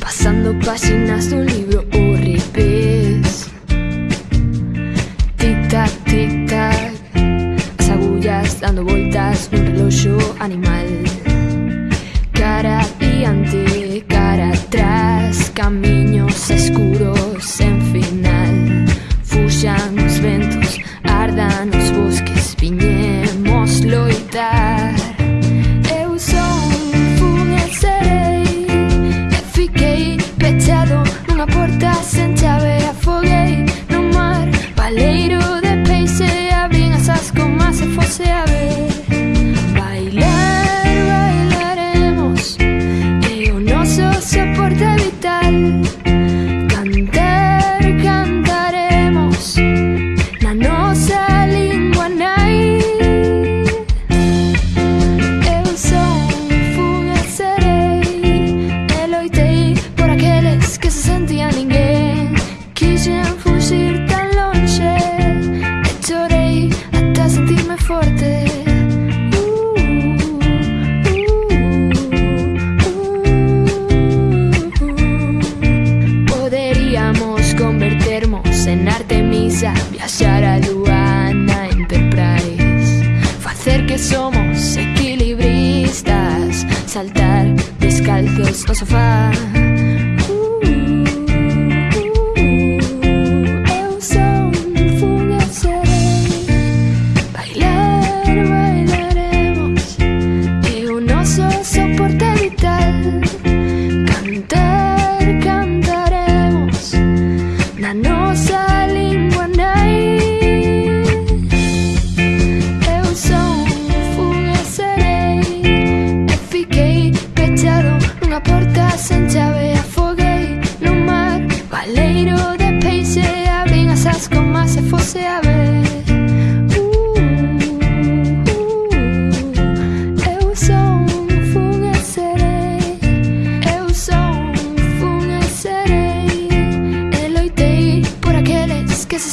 Pasando páginas de un libro o revés. Tic tac, tic tac Las agullas dando vueltas Un reloj animal. Cara ante, cara atrás Caminos oscuros en final. Fuyan los ventos Ardan los bosques Piñemos loita. Pechado nunha porta Viaxar a lúa na Enterprise Facer que somos equilibristas Saltar descalzos no sofá なのさ que se